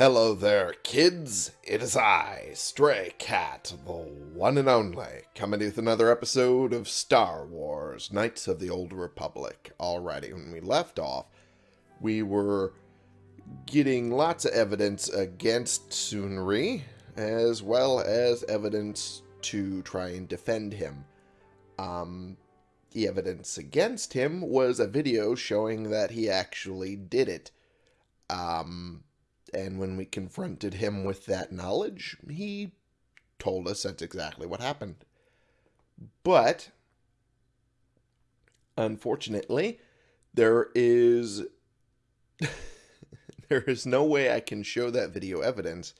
Hello there, kids. It is I, Stray Cat, the one and only, coming with another episode of Star Wars Knights of the Old Republic. Alrighty, when we left off, we were getting lots of evidence against Sunry, as well as evidence to try and defend him. Um, the evidence against him was a video showing that he actually did it. Um, and when we confronted him with that knowledge, he told us that's exactly what happened. But, unfortunately, there is there is no way I can show that video evidence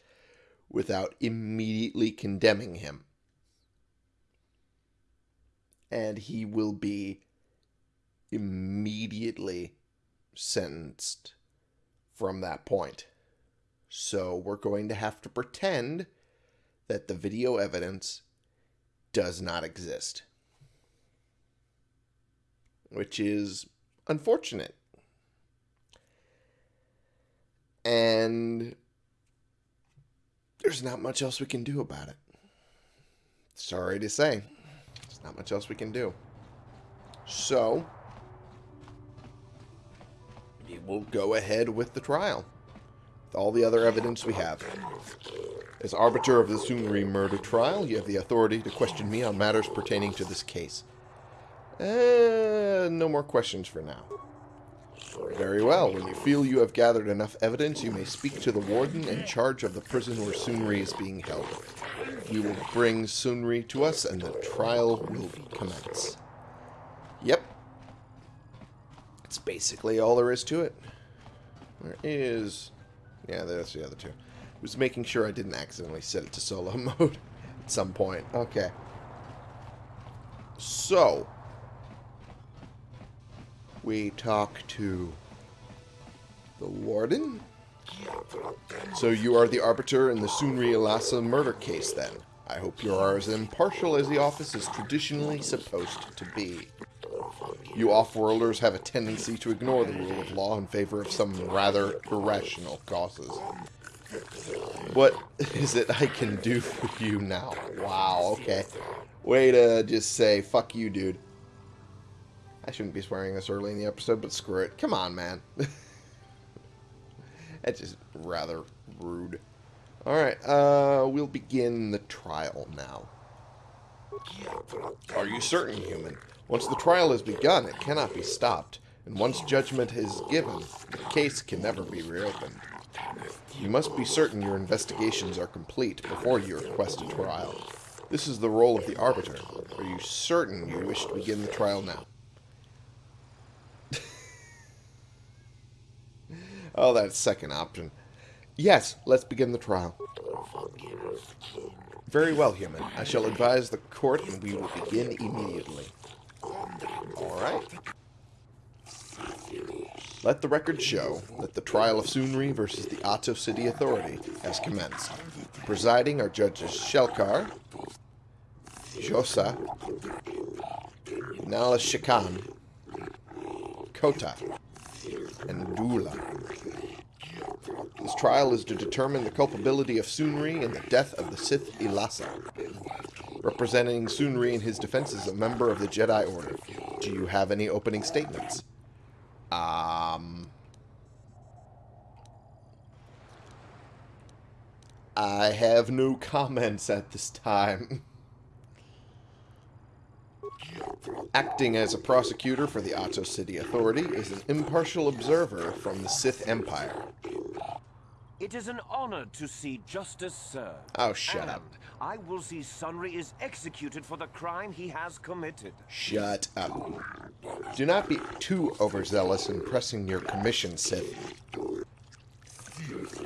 without immediately condemning him. And he will be immediately sentenced from that point. So we're going to have to pretend that the video evidence does not exist. Which is unfortunate. And there's not much else we can do about it. Sorry to say. There's not much else we can do. So, we will go ahead with the trial all the other evidence we have. As arbiter of the Sunry murder trial, you have the authority to question me on matters pertaining to this case. Uh, no more questions for now. Very well. When you feel you have gathered enough evidence, you may speak to the warden in charge of the prison where Sunry is being held. You will bring Sunry to us, and the trial will commence. Yep. That's basically all there is to it. Where is yeah, that's the other two. I was making sure I didn't accidentally set it to solo mode at some point. Okay. So, we talk to the warden. So you are the arbiter in the Sunry Elassa murder case, then. I hope you are as impartial as the office is traditionally supposed to be. You off-worlders have a tendency to ignore the rule of law in favor of some rather irrational causes. What is it I can do for you now? Wow, okay. Way to just say, fuck you, dude. I shouldn't be swearing this early in the episode, but screw it. Come on, man. That's just rather rude. Alright, uh, we'll begin the trial now. Are you certain, human? Once the trial has begun, it cannot be stopped, and once judgment is given, the case can never be reopened. You must be certain your investigations are complete before you request a trial. This is the role of the arbiter. Are you certain you wish to begin the trial now? oh, that second option. Yes, let's begin the trial. Very well, human. I shall advise the court and we will begin immediately. Alright. Let the record show that the trial of Sunry versus the Ahto City Authority has commenced. Presiding are Judges Shelkar, Josa, Nala Shikan, Kota, and Dula. This trial is to determine the culpability of Sunry in the death of the Sith Elassa. Representing Sunry in his defense is a member of the Jedi Order. Do you have any opening statements? Um... I have no comments at this time. Acting as a prosecutor for the Ahto City Authority is an impartial observer from the Sith Empire. It is an honor to see justice served. Oh, shut and up. I will see Sunry is executed for the crime he has committed. Shut up. Do not be too overzealous in pressing your commission, Sith.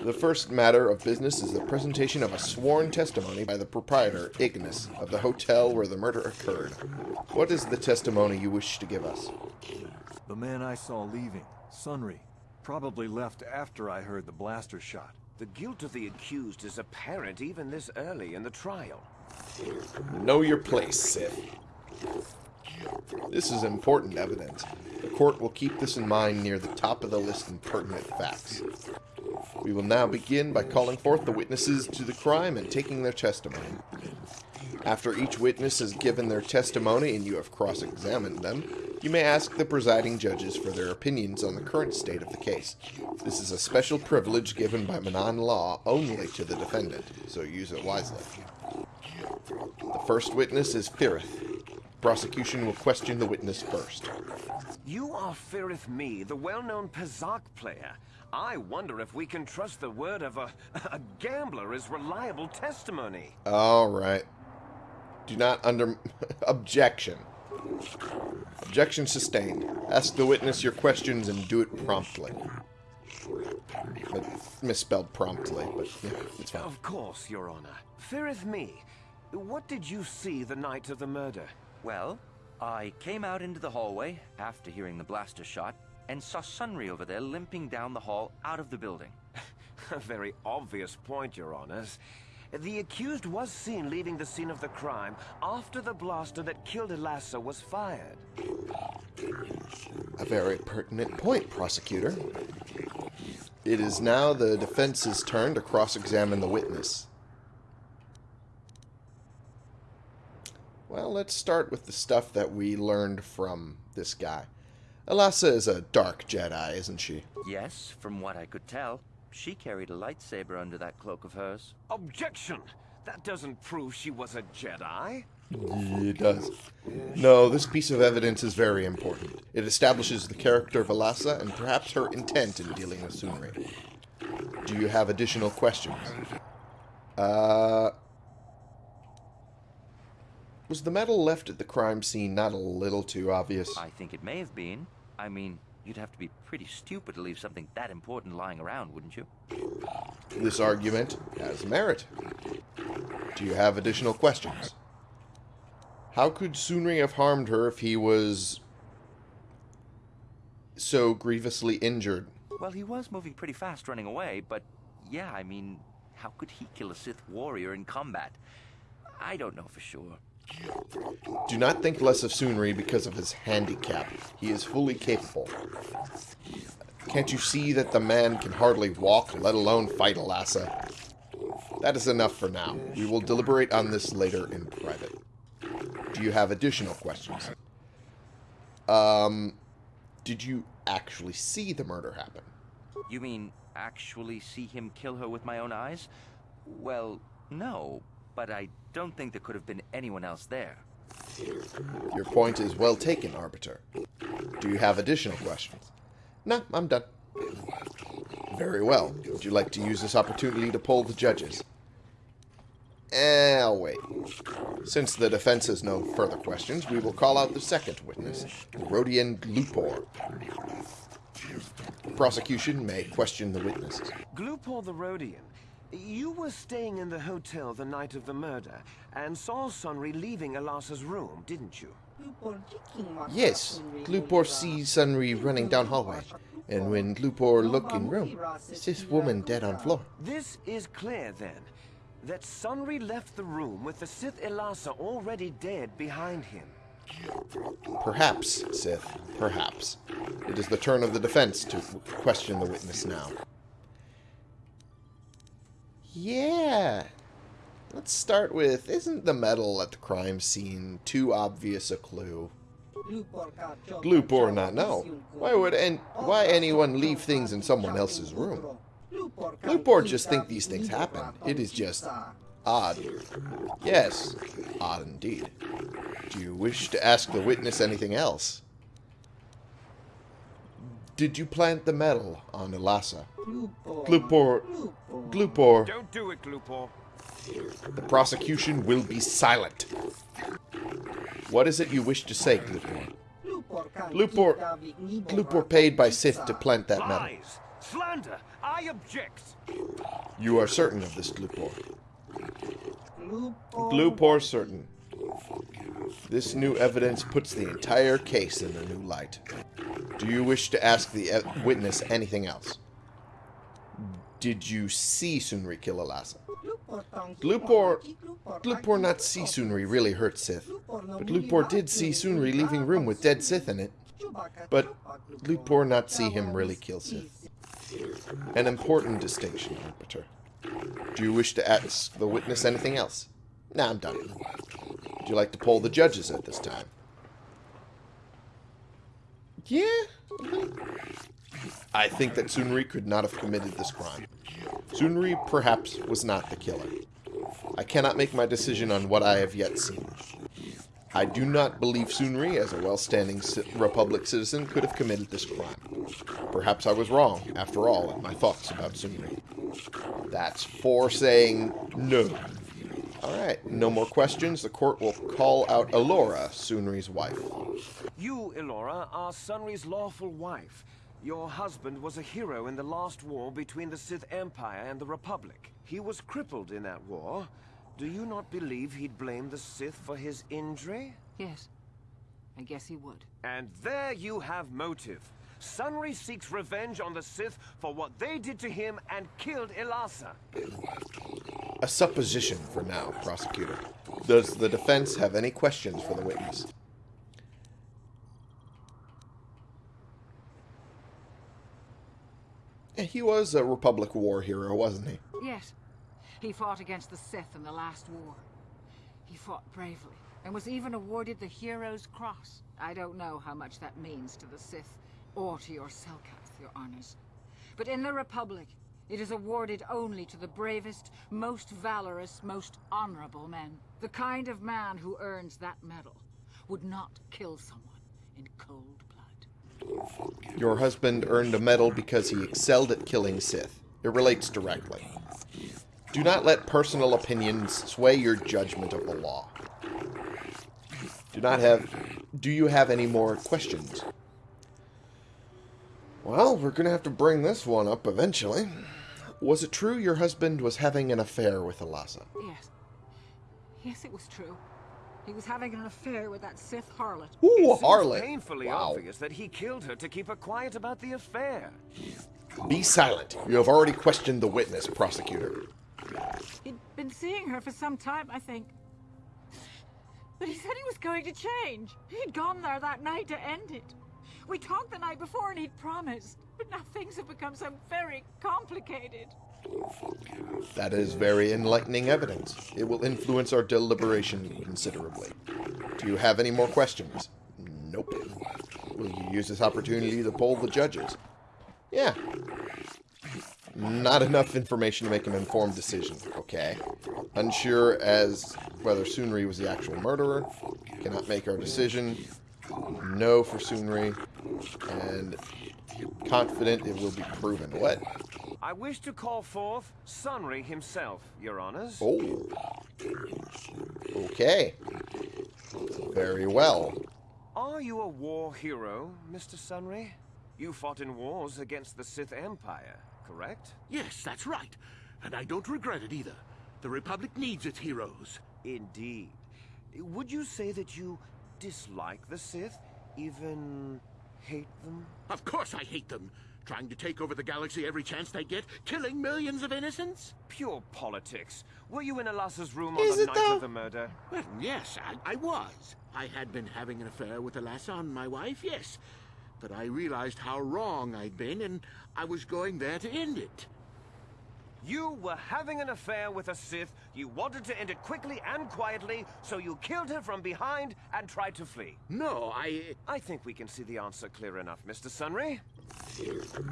The first matter of business is the presentation of a sworn testimony by the proprietor, Ignis, of the hotel where the murder occurred. What is the testimony you wish to give us? The man I saw leaving, Sunry, Probably left after I heard the blaster shot. The guilt of the accused is apparent even this early in the trial. Know your place, Sith. This is important evidence. The court will keep this in mind near the top of the list in pertinent facts. We will now begin by calling forth the witnesses to the crime and taking their testimony. After each witness has given their testimony and you have cross-examined them, you may ask the presiding judges for their opinions on the current state of the case. This is a special privilege given by Manaan law only to the defendant, so use it wisely. The first witness is Firith. Prosecution will question the witness first. You are Firith Me, the well-known Pazaak player. I wonder if we can trust the word of a, a gambler as reliable testimony. All right. Do not under... Objection. Objection sustained. Ask the witness your questions and do it promptly. But misspelled promptly, but yeah, it's fine. Of course, Your Honor. Firith Me, what did you see the night of the murder? Well, I came out into the hallway after hearing the blaster shot and saw Sunry over there limping down the hall out of the building. A very obvious point, Your Honors. The accused was seen leaving the scene of the crime after the blaster that killed Elassa was fired. A very pertinent point, prosecutor. It is now the defense's turn to cross-examine the witness. Well, let's start with the stuff that we learned from this guy. Elassa is a dark Jedi, isn't she? Yes, from what I could tell, she carried a lightsaber under that cloak of hers. Objection! That doesn't prove she was a Jedi. It does. No, this piece of evidence is very important. It establishes the character of Elassa and perhaps her intent in dealing with Sunry. Do you have additional questions? Uh... Was the medal left at the crime scene not a little too obvious? I think it may have been. I mean, you'd have to be pretty stupid to leave something that important lying around, wouldn't you? This argument has merit. Do you have additional questions? How could Sunry have harmed her if he was so grievously injured? Well, he was moving pretty fast running away, but yeah, I mean, how could he kill a Sith warrior in combat? I don't know for sure. Do not think less of Sunry because of his handicap. He is fully capable. Can't you see that the man can hardly walk, let alone fight Elassa? That is enough for now. We will deliberate on this later in private. Do you have additional questions? Um, did you actually see the murder happen? You mean actually see him kill her with my own eyes? Well, no, but I don't think there could have been anyone else there. Your point is well taken, Arbiter. Do you have additional questions? No, I'm done. Very well. Would you like to use this opportunity to poll the judges? Eh, I'll wait. Since the defense has no further questions, we will call out the second witness, Rodian Gluupor. Prosecution may question the witnesses. Gluupor the Rodian, you were staying in the hotel the night of the murder and saw Sunry leaving Elassa's room, didn't you? Yes, Gluupor sees Sunry running down hallway, and when Gluupor look in room, this woman dead on floor. This is clear, then, that Sunry left the room with the Sith Elassa already dead behind him. Perhaps, Sith, perhaps. It is the turn of the defense to question the witness now. Yeah. Let's start with, isn't the medal at the crime scene too obvious a clue? Gluupor not know. Why would en why anyone leave things in someone else's room? Gluupor just think these things happen. It is just odd. Yes, odd indeed. Do you wish to ask the witness anything else? Did you plant the medal on Elassa? Gluupor... Gluupor... Don't do it, Gluupor. The prosecution will be silent. What is it you wish to say, Gluupor? Gluupor... Gluupor paid by Sith to plant that medal. Lies! Slander! I object! You are certain of this, Gluupor? Gluupor certain. This new evidence puts the entire case in a new light. Do you wish to ask the e witness anything else? Did you see Sunry kill Elassa? Gluupor... Gluupor not see Sunry really hurt Sith. But Gluupor did see Sunry leaving room with dead Sith in it. But Gluupor not see him really kill Sith. An important distinction, Arbiter. Do you wish to ask the witness anything else? Nah, I'm done. Would you like to poll the judges at this time? Yeah. I think that Sunry could not have committed this crime. Sunry perhaps was not the killer. I cannot make my decision on what I have yet seen. I do not believe Sunry, as a well-standing Republic citizen, could have committed this crime. Perhaps I was wrong, after all, in my thoughts about Sunry. That's for saying no. Alright, no more questions. The court will call out Elora, Sunry's wife. You, Elora, are Sunry's lawful wife. Your husband was a hero in the last war between the Sith Empire and the Republic. He was crippled in that war. Do you not believe he'd blame the Sith for his injury? Yes. I guess he would. And there you have motive. Sunry seeks revenge on the Sith for what they did to him and killed Elassa. A supposition for now, prosecutor. Does the defense have any questions for the witness? He was a Republic War hero, wasn't he? Yes. He fought against the Sith in the last war. He fought bravely, and was even awarded the Hero's Cross. I don't know how much that means to the Sith, or to your Selkath, your honors. But in the Republic, it is awarded only to the bravest, most valorous, most honorable men. The kind of man who earns that medal would not kill someone in cold blood. Your husband earned a medal because he excelled at killing Sith. It relates directly. Do not let personal opinions sway your judgment of the law. Do not have... Do you have any more questions? Well, we're going to have to bring this one up eventually. Was it true your husband was having an affair with Elassa? Yes. Yes, it was true. He was having an affair with that Sith harlot. Ooh, it harlot. painfully wow. obvious that he killed her to keep her quiet about the affair. Be silent. You have already questioned the witness, prosecutor. He'd been seeing her for some time, I think. But he said he was going to change. He'd gone there that night to end it. We talked the night before and he'd promised. But now things have become so very complicated. That is very enlightening evidence. It will influence our deliberation considerably. Do you have any more questions? Nope. Will you use this opportunity to poll the judges? Yeah. Not enough information to make an informed decision. Okay. Unsure as whether Sunry was the actual murderer. Cannot make our decision. No for Sunry. And confident it will be proven. What? I wish to call forth Sunry himself, your honors. Oh. Okay. Very well. Are you a war hero, Mr. Sunri? You fought in wars against the Sith Empire, correct? Yes, that's right. And I don't regret it either. The Republic needs its heroes. Indeed. Would you say that you dislike the Sith? Even hate them? Of course I hate them. Trying to take over the galaxy every chance they get, killing millions of innocents? Pure politics. Were you in Elassa's room Is on the night though? of the murder? Well, yes, I, I was. I had been having an affair with Elassa and my wife, yes. But I realized how wrong I'd been, and I was going there to end it. You were having an affair with a Sith, you wanted to end it quickly and quietly, so you killed her from behind and tried to flee. No, I... I think we can see the answer clear enough, Mr. Sunry.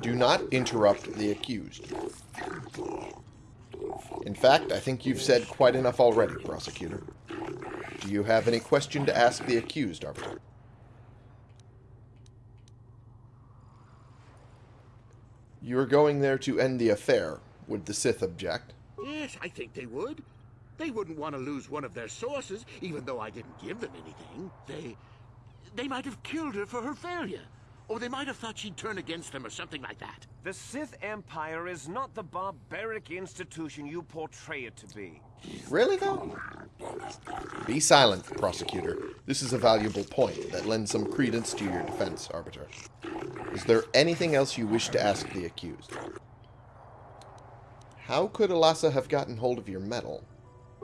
Do not interrupt the accused. In fact, I think you've said quite enough already, prosecutor. Do you have any question to ask the accused, Arbiter? You are going there to end the affair. Would the Sith object? Yes, I think they would. They wouldn't want to lose one of their sources, even though I didn't give them anything. They... They might have killed her for her failure. Or they might have thought she'd turn against them or something like that. The Sith Empire is not the barbaric institution you portray it to be. Really, though? Be silent, prosecutor. This is a valuable point that lends some credence to your defense, Arbiter. Is there anything else you wish to ask the accused? How could Elassa have gotten hold of your medal?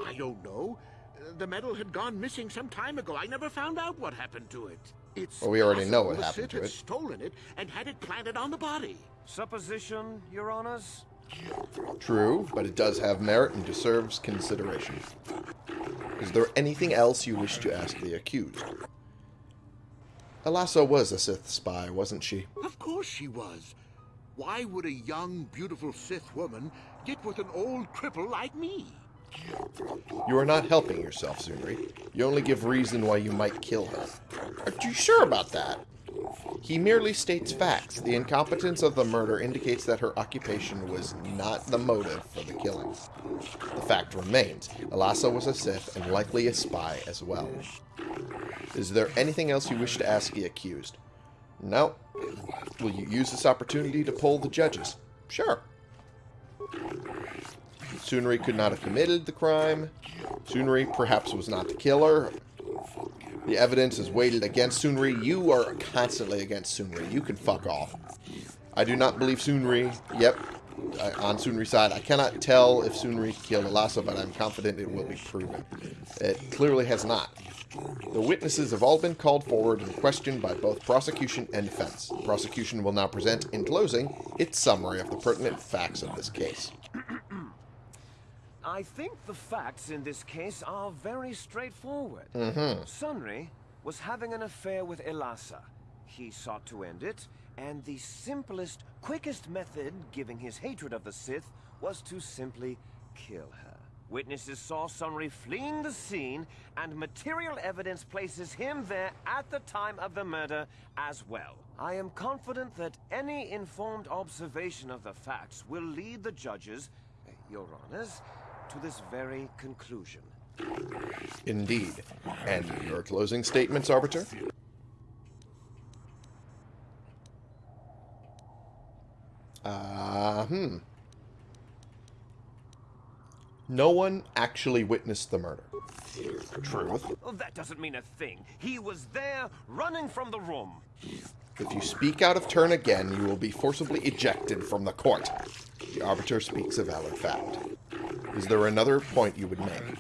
I don't know. The medal had gone missing some time ago. I never found out what happened to it. It's Well, we already know what possible the happened Sith to had it. stolen it and had it planted on the body. Supposition, Your Honors? True, but it does have merit and deserves consideration. Is there anything else you wish to ask the accused? Elassa was a Sith spy, wasn't she? Of course she was. Why would a young, beautiful Sith woman get with an old cripple like me? You are not helping yourself, Sunry. You only give reason why you might kill her. Aren't you sure about that? He merely states facts. The incompetence of the murder indicates that her occupation was not the motive for the killing. The fact remains, Elassa was a Sith and likely a spy as well. Is there anything else you wish to ask the accused? No. Will you use this opportunity to poll the judges? Sure. Sunry could not have committed the crime. Sunry perhaps was not the killer. The evidence is weighted against Sunry. You are constantly against Sunry. You can fuck off. I do not believe Sunry. Yep, uh, on Sunry's side. I cannot tell if Sunry killed Elassa, but I'm confident it will be proven. It clearly has not. The witnesses have all been called forward and questioned by both prosecution and defense. The prosecution will now present, in closing, its summary of the pertinent facts of this case. I think the facts in this case are very straightforward. Mm-hmm. Sunry was having an affair with Elassa. He sought to end it, and the simplest, quickest method, given his hatred of the Sith, was to simply kill her. Witnesses saw Sunry fleeing the scene, and material evidence places him there at the time of the murder as well. I am confident that any informed observation of the facts will lead the judges, your honors, to this very conclusion. Indeed. And your closing statements, Arbiter? Uh, hmm. No one actually witnessed the murder. Truth. Oh, that doesn't mean a thing. He was there, running from the room. If you speak out of turn again, you will be forcibly ejected from the court. The Arbiter speaks a valid fact. Is there another point you would make?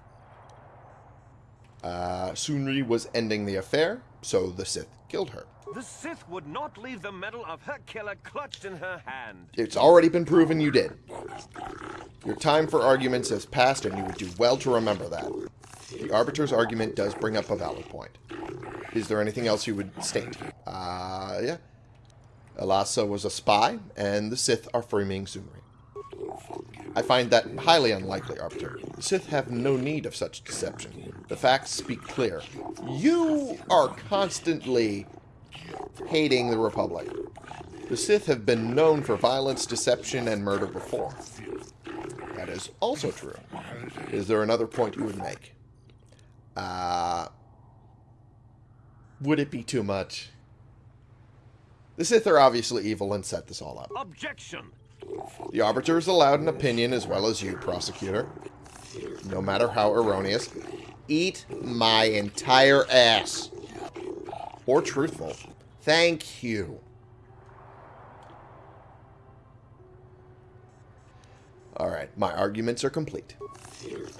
Uh, Sunry was ending the affair, so the Sith killed her. The Sith would not leave the medal of her killer clutched in her hand. It's already been proven you did. Your time for arguments has passed, and you would do well to remember that. The Arbiter's argument does bring up a valid point. Is there anything else you would state? Uh, yeah. Elassa was a spy, and the Sith are framing Sunry. I find that highly unlikely, Arbiter. The Sith have no need of such deception. The facts speak clear. You are constantly hating the Republic. The Sith have been known for violence, deception, and murder before. That is also true. Is there another point you would make? Uh, would it be too much? The Sith are obviously evil and set this all up. Objection! The Arbiter is allowed an opinion as well as you, Prosecutor. No matter how erroneous. Eat my entire ass. Or truthful. Thank you. Alright, my arguments are complete.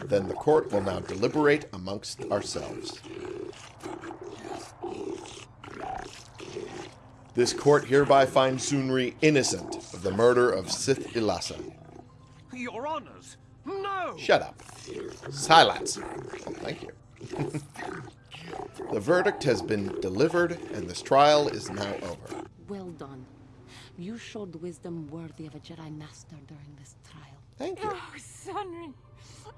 Then the court will now deliberate amongst ourselves. This court hereby finds Sunry innocent of the murder of Sith Elassa. Your honors! No! Shut up. Silence. Thank you. the verdict has been delivered, and this trial is now over. Well done. You showed wisdom worthy of a Jedi Master during this trial. Thank you. Oh, Sunry,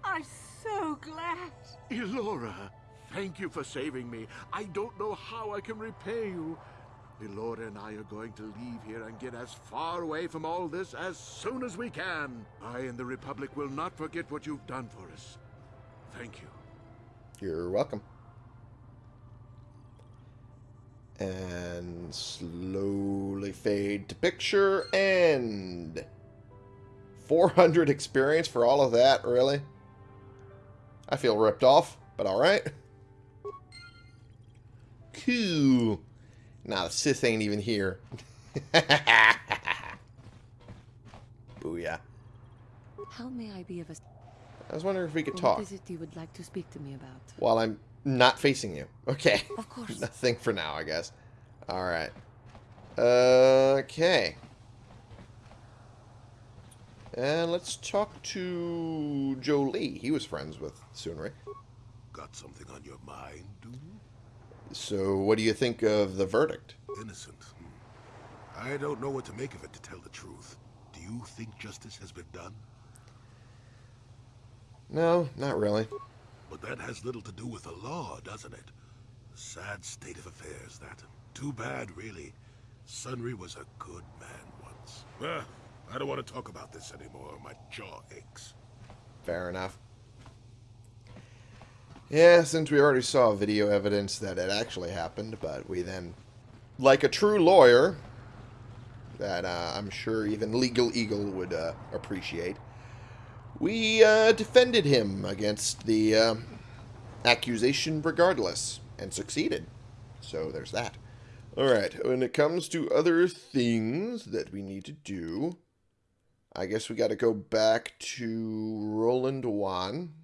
I'm so glad. Elora, thank you for saving me. I don't know how I can repay you. Elora and I are going to leave here and get as far away from all this as soon as we can. I and the Republic will not forget what you've done for us. Thank you. You're welcome. And slowly fade to picture end. 400 experience for all of that, really? I feel ripped off, but alright. Cool. Nah, the Sith ain't even here. Booyah. How may I be of assistance? I was wondering if we could talk is it you would like to speak to me about? while I'm not facing you. Okay. Of course. Nothing for now, I guess. Alright. Okay. And let's talk to Jolie. He was friends with Sunry. Got something on your mind, do you? So, what do you think of the verdict? Innocent. Hmm. I don't know what to make of it, to tell the truth. Do you think justice has been done? No, not really. But that has little to do with the law, doesn't it? Sad state of affairs, that. Too bad, really. Sunry was a good man once. Ah, I don't want to talk about this anymore. My jaw aches. Fair enough. Yeah, since we already saw video evidence that it actually happened, but we then, like a true lawyer, that uh, I'm sure even Legal Eagle would uh, appreciate, we uh, defended him against the uh, accusation regardless, and succeeded. So there's that. Alright, when it comes to other things that we need to do, I guess we got to go back to Roland Wann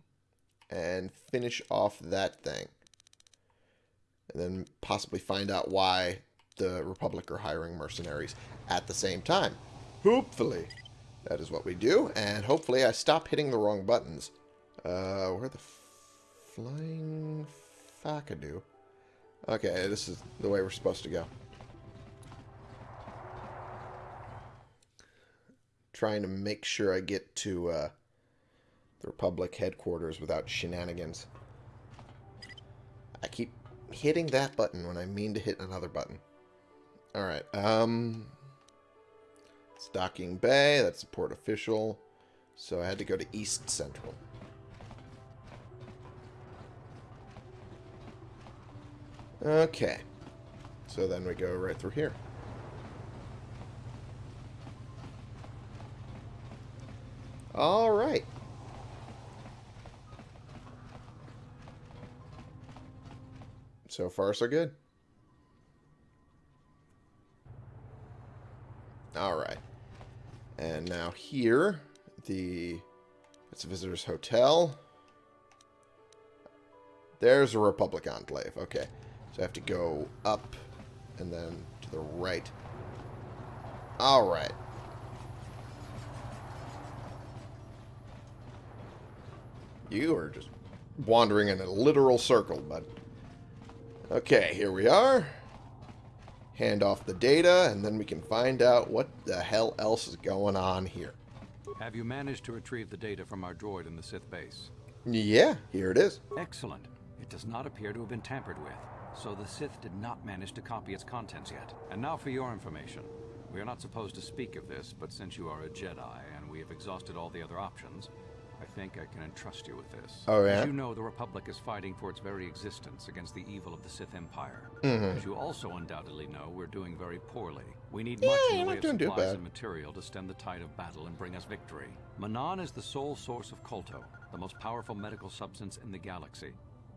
and finish off that thing. And then possibly find out why the Republic are hiring mercenaries at the same time. Hopefully. That is what we do. And hopefully I stop hitting the wrong buttons. Uh, where the flying Fakadu? Okay, this is the way we're supposed to go. Trying to make sure I get to uh, the Republic headquarters without shenanigans. I keep hitting that button when I mean to hit another button. Alright, um... Docking Bay, that's the port official. So I had to go to East Central. Okay. So then we go right through here. Alright. So far, so good. Alright. And now here, the... It's a visitor's hotel. There's a Republic Enclave. Okay. So I have to go up and then to the right. Alright. You are just wandering in a literal circle, bud. Okay, here we are. Hand off the data, and then we can find out what the hell else is going on here. Have you managed to retrieve the data from our droid in the Sith base? Yeah, here it is. Excellent. It does not appear to have been tampered with, so the Sith did not manage to copy its contents yet. And now for your information. We are not supposed to speak of this, but since you are a Jedi and we have exhausted all the other options, I think I can entrust you with this. Oh, yeah? As you know, the Republic is fighting for its very existence against the evil of the Sith Empire. Mhm. As you also undoubtedly know, we're doing very poorly. We need much Yeah, in the way of supplies and material to stem the tide of battle and bring us victory. Manaan is the sole source of Kolto, the most powerful medical substance in the galaxy.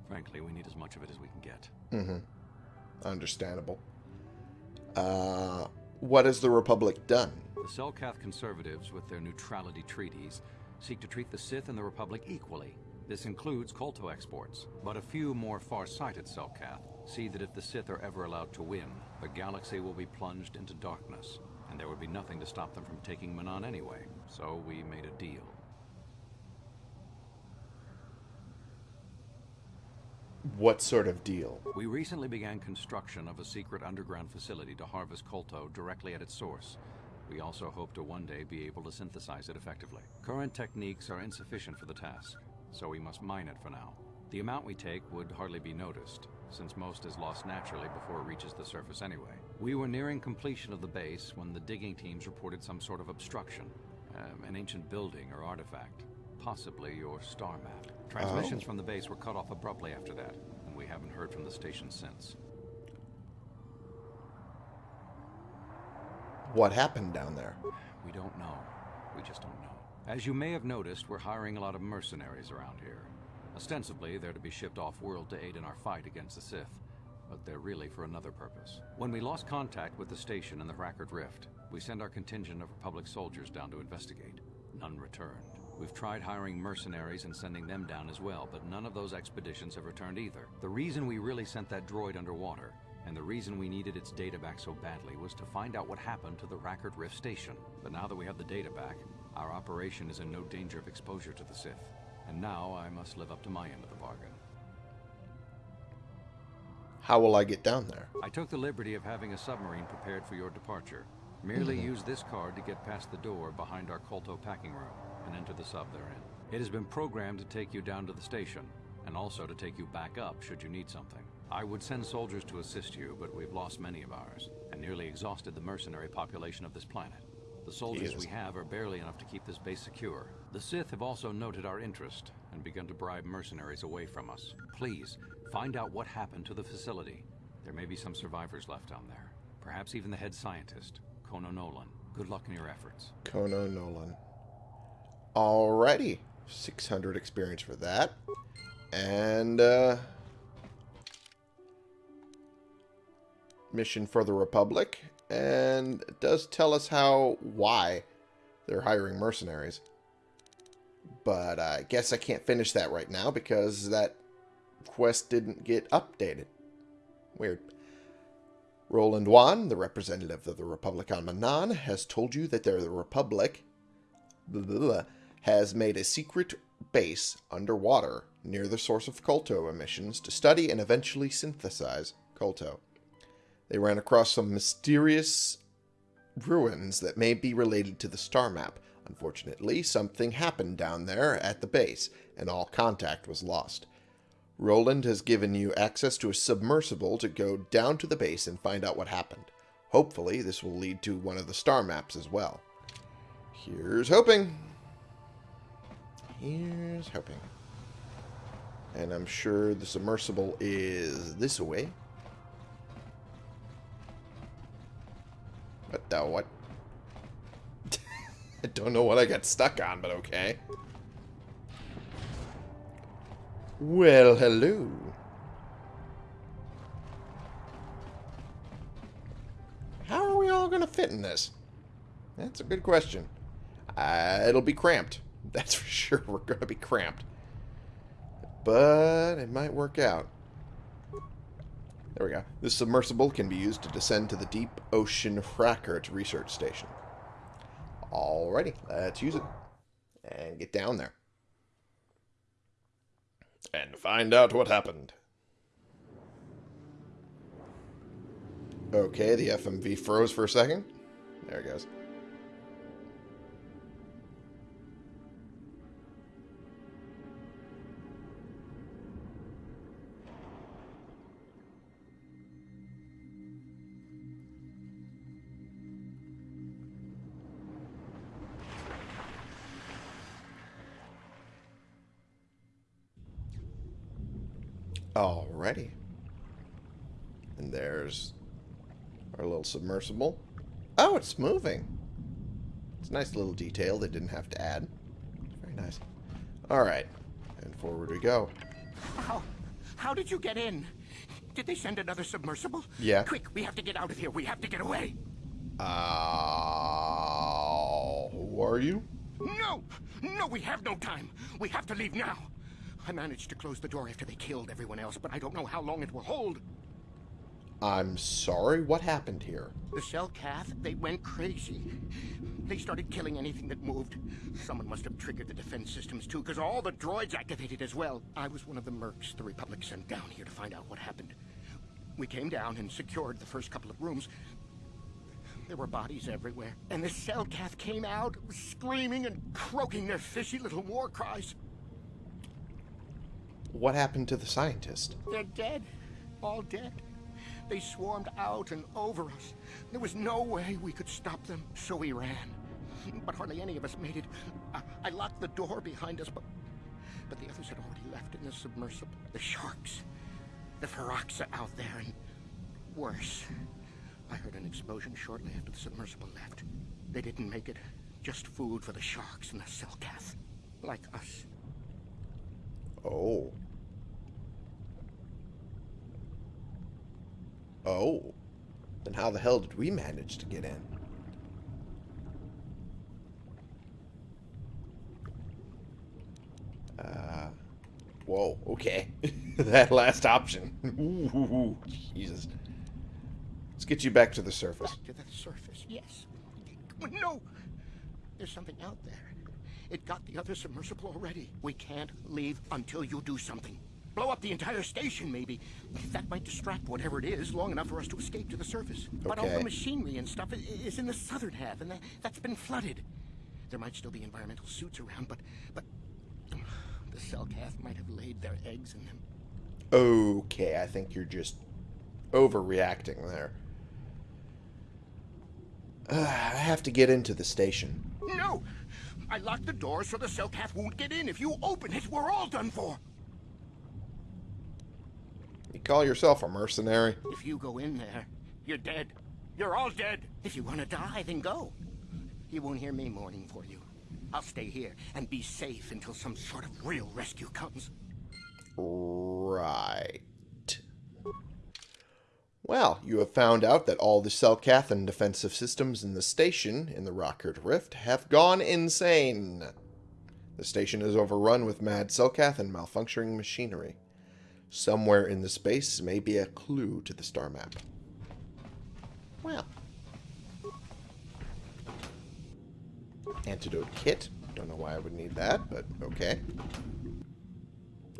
Frankly, we need as much of it as we can get. Mm-hmm. Understandable. Uh, what has the Republic done? The Selkath conservatives, with their neutrality treaties, seek to treat the Sith and the Republic equally. This includes Kolto exports, but a few more far-sighted Selkath see that if the Sith are ever allowed to win, the galaxy will be plunged into darkness, and there would be nothing to stop them from taking Manaan anyway. So we made a deal. What sort of deal? We recently began construction of a secret underground facility to harvest Kolto directly at its source. We also hope to one day be able to synthesize it effectively. Current techniques are insufficient for the task, so we must mine it for now. The amount we take would hardly be noticed, since most is lost naturally before it reaches the surface anyway. We were nearing completion of the base when the digging teams reported some sort of obstruction. Um, an ancient building or artifact. Possibly your star map. Transmissions Oh. from the base were cut off abruptly after that, and we haven't heard from the station since. What happened down there? We don't know. We just don't know. As you may have noticed, we're hiring a lot of mercenaries around here. Ostensibly, they're to be shipped off-world to aid in our fight against the Sith, but they're really for another purpose. When we lost contact with the station in the Hrakert Rift, we sent our contingent of Republic soldiers down to investigate. None returned. We've tried hiring mercenaries and sending them down as well, but none of those expeditions have returned either. The reason we really sent that droid underwater, and the reason we needed its data back so badly was to find out what happened to the Hrakert Rift station. But now that we have the data back, our operation is in no danger of exposure to the Sith. And now I must live up to my end of the bargain. How will I get down there? I took the liberty of having a submarine prepared for your departure. Merely mm-hmm. use this card to get past the door behind our Kolto packing room and enter the sub therein. It has been programmed to take you down to the station, and also to take you back up should you need something. I would send soldiers to assist you, but we've lost many of ours, and nearly exhausted the mercenary population of this planet. The soldiers we have are barely enough to keep this base secure. The Sith have also noted our interest and begun to bribe mercenaries away from us. Please, find out what happened to the facility. There may be some survivors left down there. Perhaps even the head scientist, Kono Nolan. Good luck in your efforts. Kono Nolan. Alrighty. 600 experience for that. And, uh... Mission for the Republic. And it does tell us how, why they're hiring mercenaries. But I guess I can't finish that right now because that quest didn't get updated. Weird. Roland Wann, the representative of the Republic on Manaan, has told you that the Republic blah, blah, blah, has made a secret base underwater near the source of Kolto emissions to study and eventually synthesize Kolto. They ran across some mysterious ruins that may be related to the star map. Unfortunately, something happened down there at the base, and all contact was lost. Roland has given you access to a submersible to go down to the base and find out what happened. Hopefully, this will lead to one of the star maps as well. Here's hoping. Here's hoping. And I'm sure the submersible is this way. What the what? I don't know what I got stuck on, but okay. Well, hello. How are we all going to fit in this? That's a good question. Uh, it'll be cramped. That's for sure. We're going to be cramped. But it might work out. There we go. This submersible can be used to descend to the Deep Ocean Hrakert Research Station. Alrighty, let's use it. And get down there. And find out what happened. Okay, the FMV froze for a second. There it goes. Submersible. Oh, it's moving. It's a nice little detail they didn't have to add. Very nice. Alright. And forward we go. How? How did you get in? Did they send another submersible? Yeah. Quick, we have to get out of here. We have to get away. Uh, who are you? No! No, we have no time. We have to leave now. I managed to close the door after they killed everyone else, but I don't know how long it will hold. I'm sorry, what happened here? The Selkath, they went crazy. They started killing anything that moved. Someone must have triggered the defense systems too, because all the droids activated as well. I was one of the mercs the Republic sent down here to find out what happened. We came down and secured the first couple of rooms. There were bodies everywhere, and the Selkath came out, screaming and croaking their fishy little war cries. What happened to the scientist? They're dead. All dead. They swarmed out and over us. There was no way we could stop them, so we ran. But hardly any of us made it. I, I locked the door behind us, but but the others had already left in the submersible. The sharks. The Firaxa out there, and worse. I heard an explosion shortly after the submersible left. They didn't make it. Just food for the sharks and the Selkath. Like us. Oh. Oh. Then how the hell did we manage to get in? Uh, whoa, okay. that last option. Ooh, Jesus. Let's get you back to the surface. Back to the surface, yes. No! There's something out there. It got the other submersible already. We can't leave until you do something. Blow up the entire station, maybe. That might distract whatever it is long enough for us to escape to the surface. But all the machinery and stuff is in the southern half, and that, that's been flooded. There might still be environmental suits around, but... but... The Selkath might have laid their eggs in them. Okay, I think you're just overreacting there. Uh, I have to get into the station. No! I locked the door so the Selkath won't get in. If you open it, we're all done for. You call yourself a mercenary? If you go in there, you're dead. You're all dead. If you want to die, then go. You won't hear me mourning for you. I'll stay here and be safe until some sort of real rescue comes. Right. Well, you have found out that all the Selkathan defensive systems in the station in the Hrakert Rift have gone insane. The station is overrun with mad Selkath and malfunctioning machinery. Somewhere in the space may be a clue to the star map. Well. Antidote kit. Don't know why I would need that, but okay.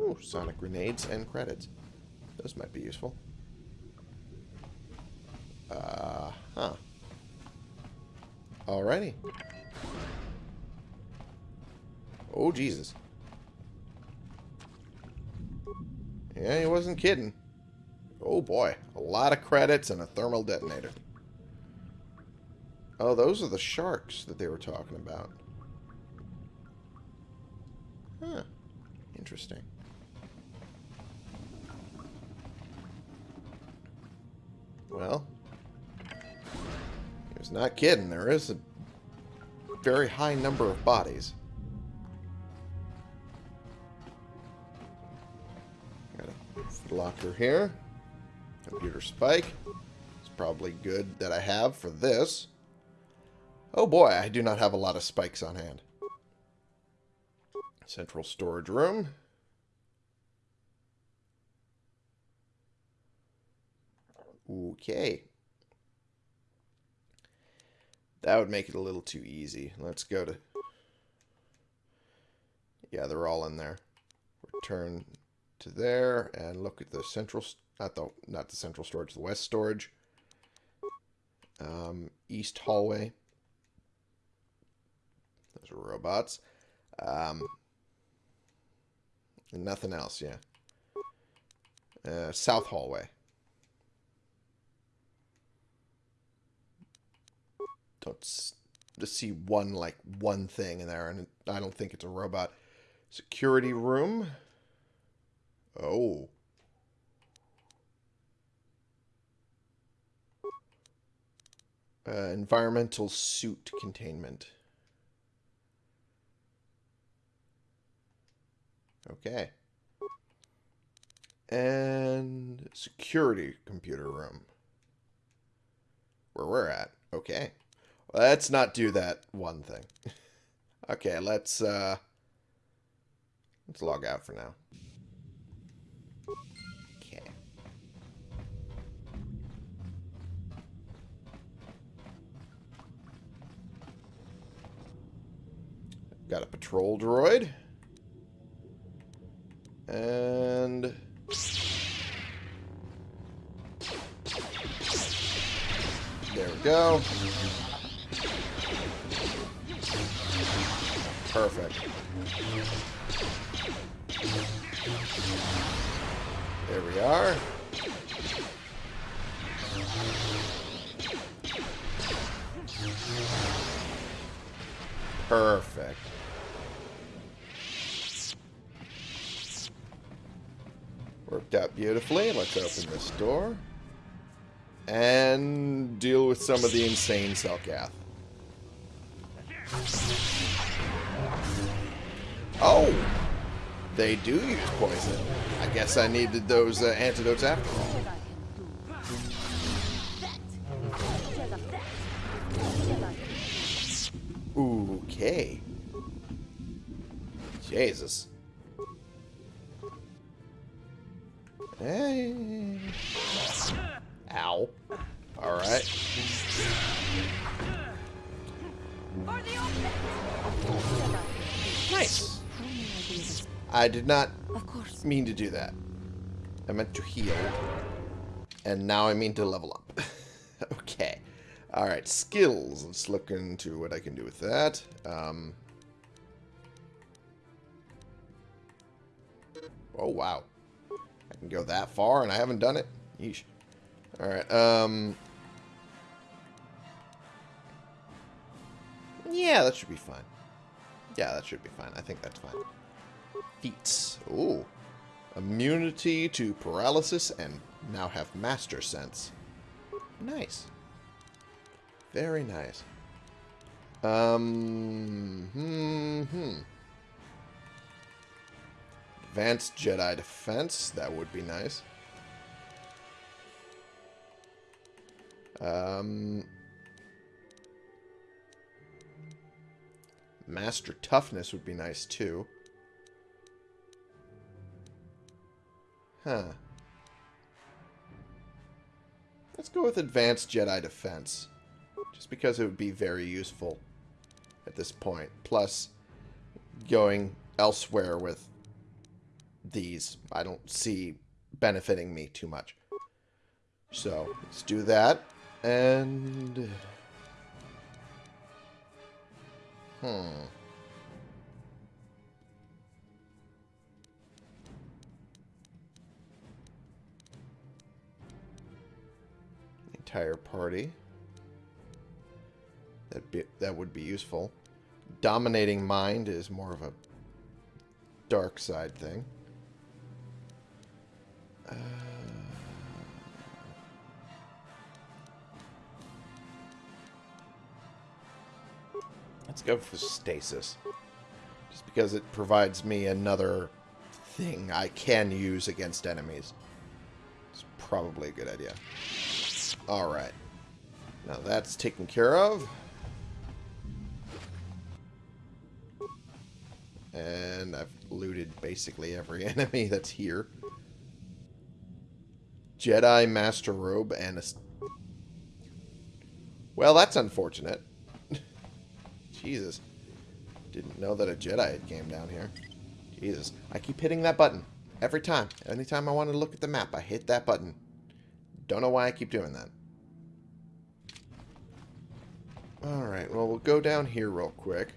Ooh, sonic grenades and credits. Those might be useful. Uh, huh. Alrighty. Oh, Jesus. Yeah, he wasn't kidding. Oh boy, a lot of credits and a thermal detonator. Oh, those are the sharks that they were talking about. Huh. Interesting. Well, he was not kidding. There is a very high number of bodies. Locker here. Computer spike. It's probably good that I have for this. Oh boy, I do not have a lot of spikes on hand. Central storage room. Okay. That would make it a little too easy. Let's go to... Yeah, they're all in there. Return to there and look at the central... Not the, not the central storage, the west storage. Um, east hallway. Those are robots. Um, and nothing else, yeah. Uh, south hallway. don't just see one like one thing in there and I don't think it's a robot. Security room. Oh. Uh, environmental suit containment. Okay. And security computer room. Where we're at. Okay. Let's not do that one thing. okay, let's uh let's log out for now. Got a patrol droid. And there we go. Perfect. There we are. Perfect. Worked out beautifully. Let's open this door. And deal with some of the insane Selkath. Oh! They do use poison. I guess I needed those uh, antidotes after all. Okay. Jesus. Hey. Ow. Alright. Nice. I be of assistance? I did not Of course. mean to do that. I meant to heal. And now I mean to level up. okay. Alright, skills. Let's look into what I can do with that. Um, oh, wow. Can go that far and I haven't done it? Yeesh. Alright, um... Yeah, that should be fine. Yeah, that should be fine. I think that's fine. Feats. Ooh. Immunity to paralysis and now have master sense. Nice. Very nice. Um, hmm, hmm. Advanced Jedi defense. That would be nice. Um, Master toughness would be nice too. Huh. Let's go with Advanced Jedi Defense. Just because it would be very useful at this point. Plus, going elsewhere with these, I don't see benefiting me too much. So, let's do that. And... Hmm. Entire party. That that would be useful. Dominating mind is more of a dark side thing. Uh, let's go for stasis. Just because it provides me another thing I can use against enemies. It's probably a good idea. Alright. Now that's taken care of. And I've looted basically every enemy that's here. Jedi Master Robe and a... Well, that's unfortunate. Jesus. Didn't know that a Jedi had came down here. Jesus. I keep hitting that button. Every time. Anytime I want to look at the map, I hit that button. Don't know why I keep doing that. Alright, well, we'll go down here real quick.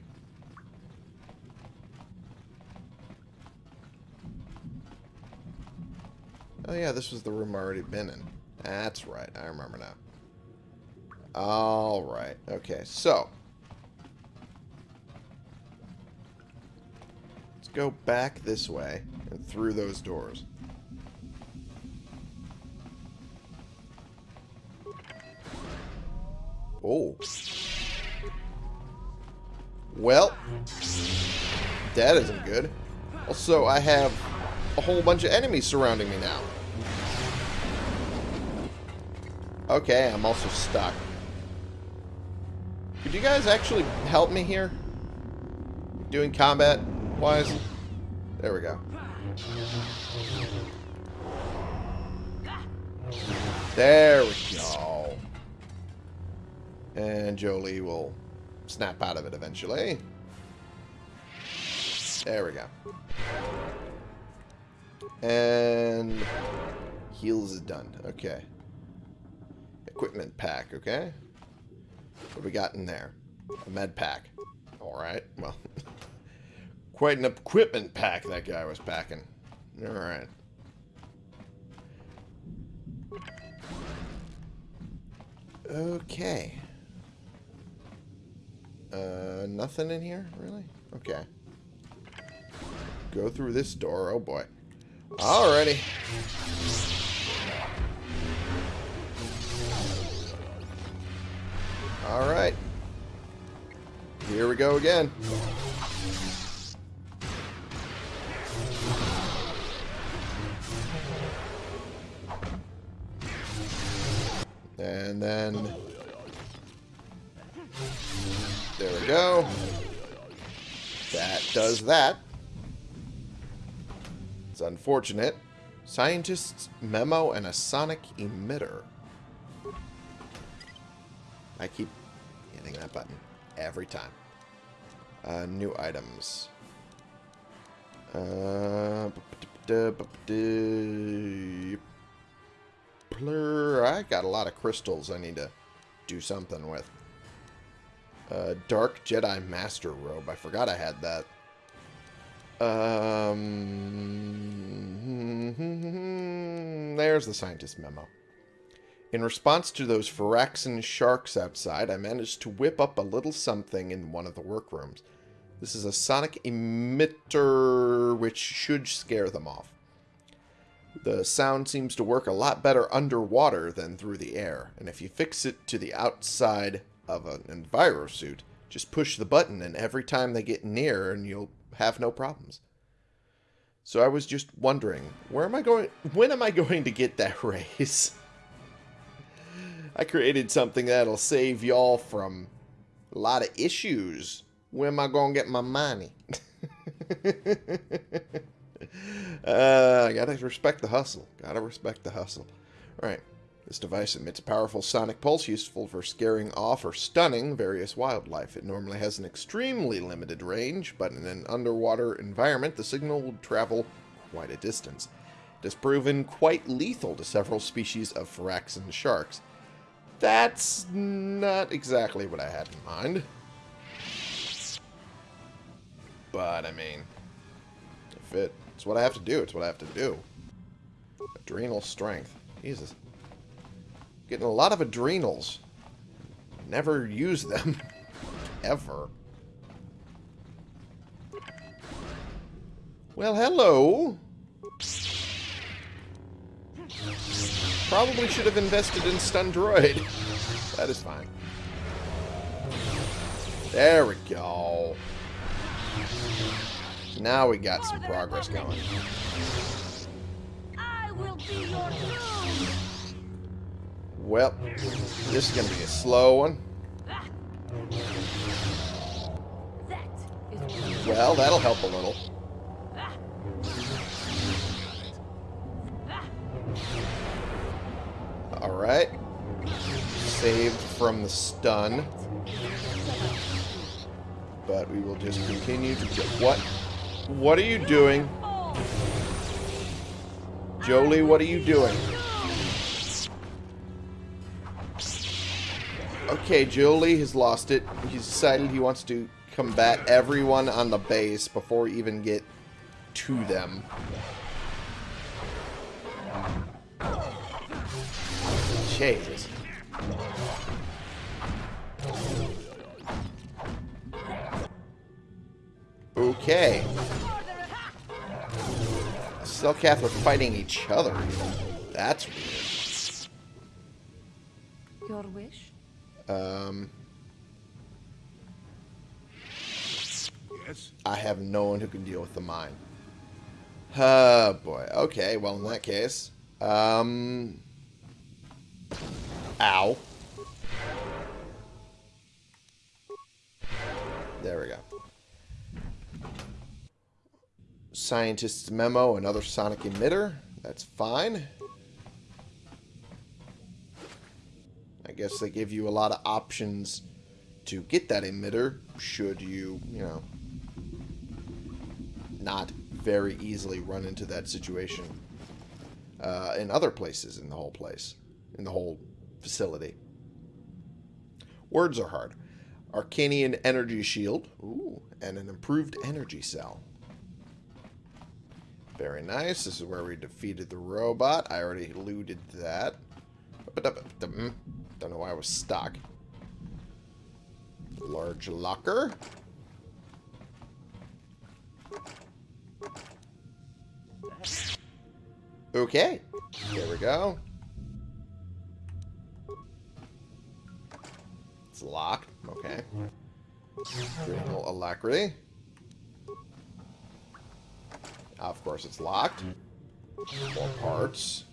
Oh yeah, this was the room I already been in. That's right, I remember now. Alright, okay, so. Let's go back this way and through those doors. Oh. Well, that isn't good. Also, I have a whole bunch of enemies surrounding me now. Okay, I'm also stuck. Could you guys actually help me here? Doing combat wise? There we go. There we go. And Jolee will snap out of it eventually. There we go. And heals is done. Okay. Equipment pack, okay? What we got in there? A med pack. Alright, well. quite an equipment pack that guy was packing. Alright. Okay. Uh, nothing in here, really? Okay. Go through this door. Oh, boy. Alrighty. Alright. Here we go again. And then... There we go. That does that. Unfortunate. Scientist's memo and a sonic emitter. I keep hitting that button every time. Uh, new items. Uh, I got a lot of crystals I need to do something with. Uh, Dark Jedi Master Robe. I forgot I had that. Um, hmm, hmm, hmm, there's the scientist memo. In response to those Firaxan sharks outside, I managed to whip up a little something in one of the workrooms. This is a sonic emitter which should scare them off. The sound seems to work a lot better underwater than through the air, and if you fix it to the outside of an enviro suit, just push the button and every time they get near and you'll have no problems. So I was just wondering, where am I going when am I going to get that raise? I created something that'll save y'all from a lot of issues. When am I going to get my money? uh, gotta respect the hustle. Gotta respect the hustle. Alright. This device emits a powerful sonic pulse useful for scaring off or stunning various wildlife. It normally has an extremely limited range, but in an underwater environment, the signal will travel quite a distance. It has proven quite lethal to several species of Firaxan sharks. That's not exactly what I had in mind. But, I mean, if it, it's what I have to do, it's what I have to do. Adrenal strength. Jesus. Getting a lot of adrenals. Never use them. Ever. Well, hello. Probably should have invested in stun droid. That is fine. There we go. Now we got some progress going. Well, this is going to be a slow one. Well, that'll help a little. Alright. Saved from the stun. But we will just continue to... What? What are you doing? Jolee, what are you doing? Okay, Jolee has lost it. He's decided he wants to combat everyone on the base before we even get to them. Jesus. Okay. Selkath are fighting each other. That's weird. Your wish? Um... Yes? I have no one who can deal with the mine. Oh, boy. Okay, well, in that case... Um... Ow. There we go. Scientist's memo, another sonic emitter. That's fine. I guess they give you a lot of options to get that emitter should you, you know, not very easily run into that situation uh, in other places in the whole place, in the whole facility. Words are hard. Arkanian Energy Shield. Ooh, and an improved energy cell. Very nice. This is where we defeated the robot. I already looted that. I don't know why I was stuck. Large locker. Okay. There we go. It's locked. Okay. Adrenal alacrity. Of course, it's locked. More parts.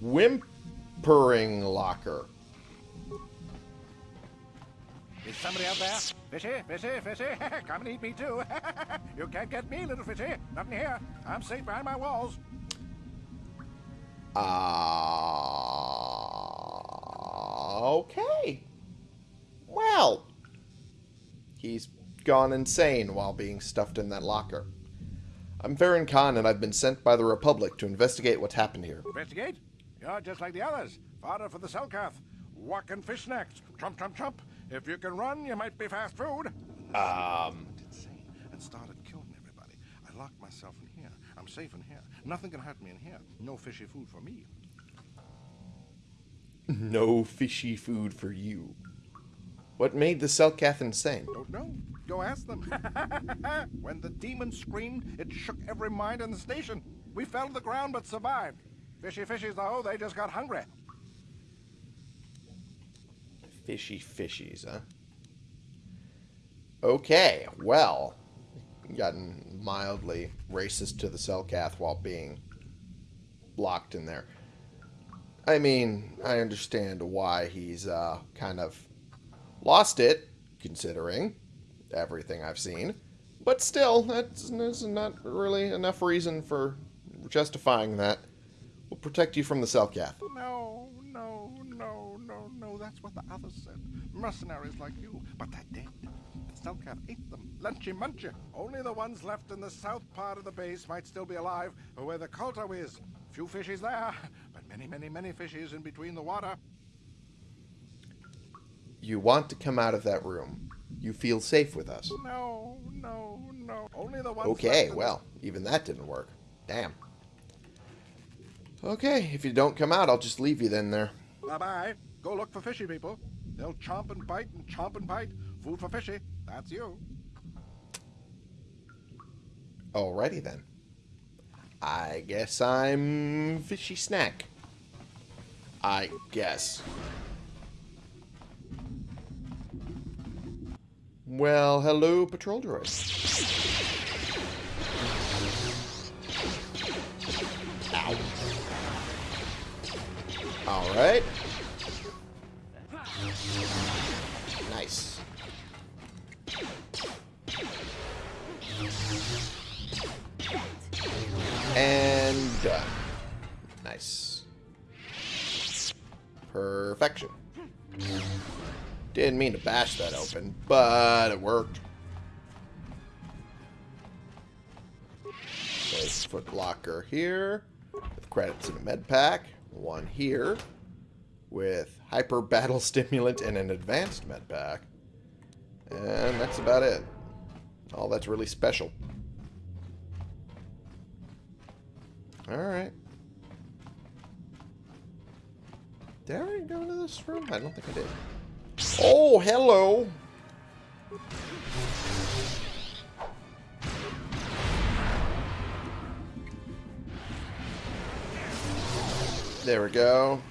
Whimpering locker. Is somebody out there? Fishy, fishy, fishy, come and eat me too. you can't get me, little fishy. Nothing here. I'm safe behind my walls. Uh, okay. Well, he's gone insane while being stuffed in that locker. I'm Farron Khan, and I've been sent by the Republic to investigate what's happened here. Investigate? You're just like the others. Fodder for the Selkath. Walking fish snacks. Trump, trump, trump. If you can run, you might be fast food. Um. And started killing everybody. I locked myself in here. I'm safe in here. Nothing can hurt me in here. No fishy food for me. No fishy food for you. What made the Selkath insane? Don't know. Go ask them. when the demon screamed, it shook every mind in the station. We fell to the ground but survived. Fishy fishies, though, they just got hungry. Fishy fishies, huh? Okay, well, gotten mildly racist to the Selkath while being locked in there. I mean, I understand why he's uh, kind of lost it, considering everything I've seen. But still, that's, not really enough reason for justifying that. We'll protect you from the Selkath. No, That's what the others said. Mercenaries like you, but they're dead. The Selkath ate them. Lunchy munchy. Only the ones left in the south part of the base might still be alive, or where the Kolto is. Few fishies there, but many, many, many fishies in between the water. You want to come out of that room. You feel safe with us. No, no, no. Only the ones Okay, well, even that didn't work. Damn. Okay, if you don't come out, I'll just leave you then there. Bye-bye. Go look for fishy people. They'll chomp and bite and chomp and bite. Food for fishy. That's you. Alrighty then. I guess I'm fishy snack. I guess. Well, hello, patrol droid. Ow. Alright. Nice. Perfection. Didn't mean to bash that open, but it worked. Place foot locker here with credits and a med pack. One here with hyper battle stimulant and an advanced med pack. And that's about it. All that's really special. Alright. Did I already go into this room? I don't think I did. Oh, hello! There we go.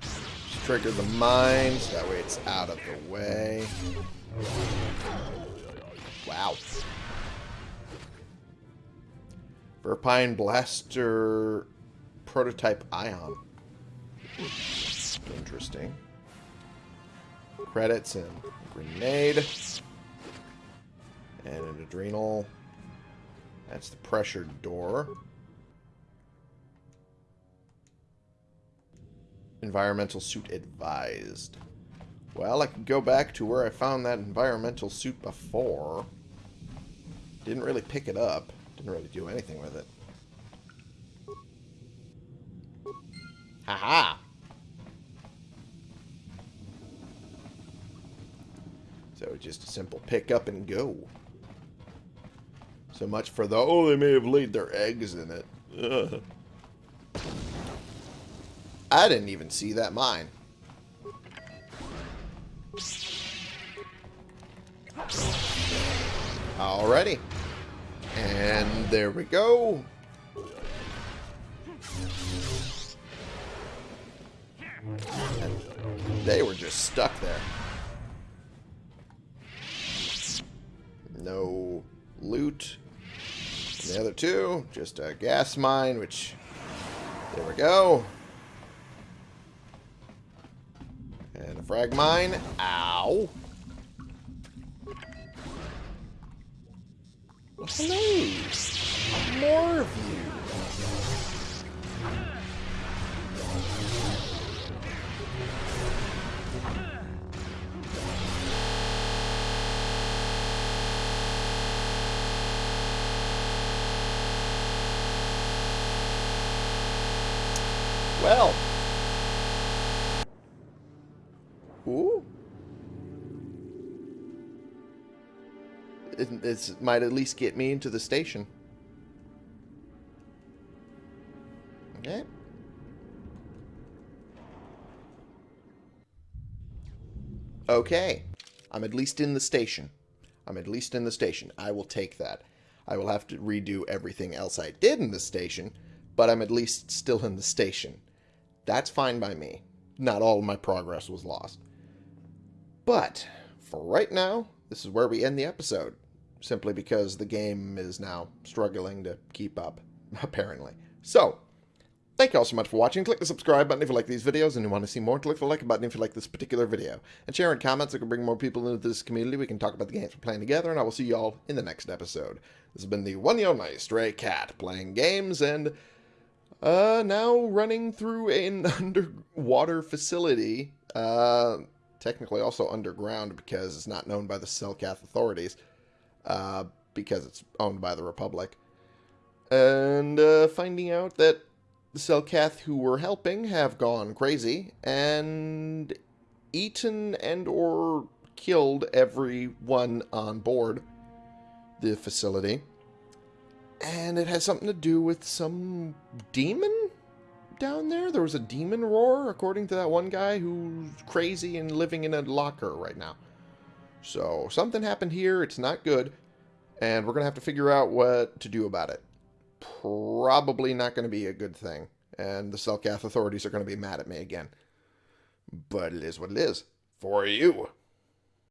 Just trigger the mines. That way it's out of the way. Wow. Verpine Blaster Prototype Ion. Interesting. Credits and grenade. And an adrenal. That's the pressure door. Environmental suit advised. Well, I can go back to where I found that environmental suit before. Didn't really pick it up. Didn't really do anything with it. Haha! So just a simple pick up and go. So much for the, oh, they may have laid their eggs in it. I didn't even see that mine. Alrighty. And there we go. And they were just stuck there. No loot. And the other two, just a gas mine, which... There we go. And a frag mine. Ow. Hello. More of you. It's, might at least get me into the station. Okay. Okay. I'm at least in the station. I'm at least in the station. I will take that. I will have to redo everything else I did in the station, but I'm at least still in the station. That's fine by me. Not all of my progress was lost. But, for right now, this is where we end the episode. Simply because the game is now struggling to keep up, apparently. So, Thank you all so much for watching. Click the subscribe button if you like these videos and you want to see more. Click the like button if you like this particular video. And share in comments so we can bring more people into this community. We can talk about the games we're playing together, and I will see you all in the next episode. This has been the One Yo Nice Stray Cat playing games and uh, now running through an underwater facility. Uh, technically also underground because it's not known by the Selkath authorities. Uh, because it's owned by the Republic. And uh, finding out that the Selkath who were helping have gone crazy and eaten and or killed everyone on board the facility. And it has something to do with some demon down there. There was a demon roar, according to that one guy who's crazy and living in a locker right now. So something happened here. It's not good. And we're going to have to figure out what to do about it probably not going to be a good thing. And the Selkath authorities are going to be mad at me again. But it is what it is. For you.